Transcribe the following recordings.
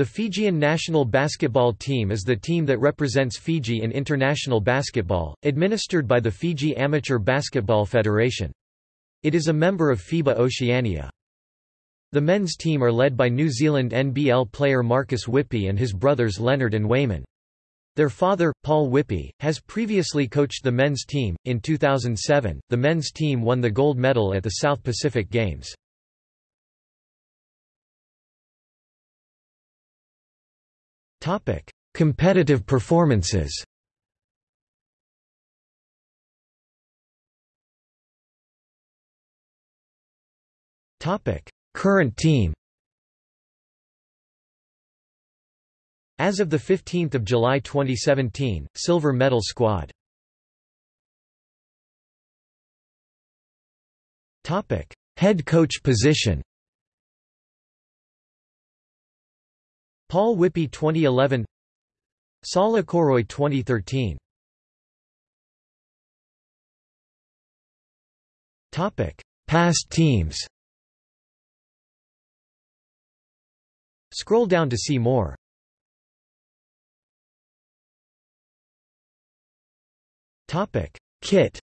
The Fijian national basketball team is the team that represents Fiji in international basketball, administered by the Fiji Amateur Basketball Federation. It is a member of FIBA Oceania. The men's team are led by New Zealand NBL player Marcus Whippy and his brothers Leonard and Wayman. Their father, Paul Whippy, has previously coached the men's team. In 2007, the men's team won the gold medal at the South Pacific Games. Topic: Competitive performances. Topic: Current team. As of the 15th of July 2017, silver medal squad. Topic: Head coach position. Paul Whippy 2011 Saul Okoroy 2013 Topic. Past teams. Scroll down to see more. Topic. Kit.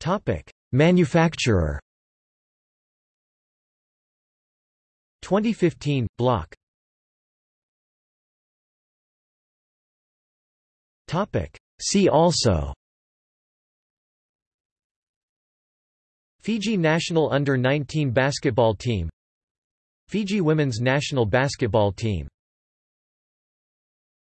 Topic Manufacturer. 2015 block. Topic. See also. Fiji national under-19 basketball team. Fiji women's national basketball team